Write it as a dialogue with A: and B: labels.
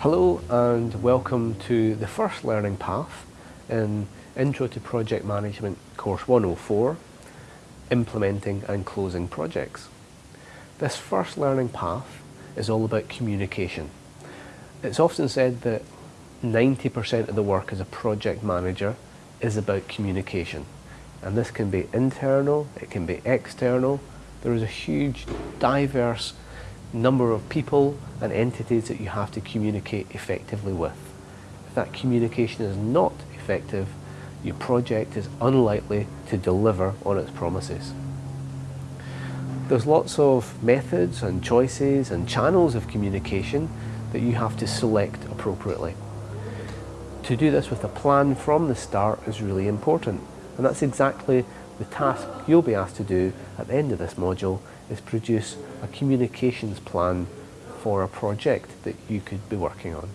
A: Hello and welcome to the first learning path in Intro to Project Management course 104, Implementing and Closing Projects. This first learning path is all about communication. It's often said that 90% of the work as a project manager is about communication. And this can be internal, it can be external. There is a huge, diverse number of people and entities that you have to communicate effectively with. If that communication is not effective, your project is unlikely to deliver on its promises. There's lots of methods and choices and channels of communication that you have to select appropriately. To do this with a plan from the start is really important and that's exactly the task you'll be asked to do at the end of this module is produce a communications plan for a project that you could be working on.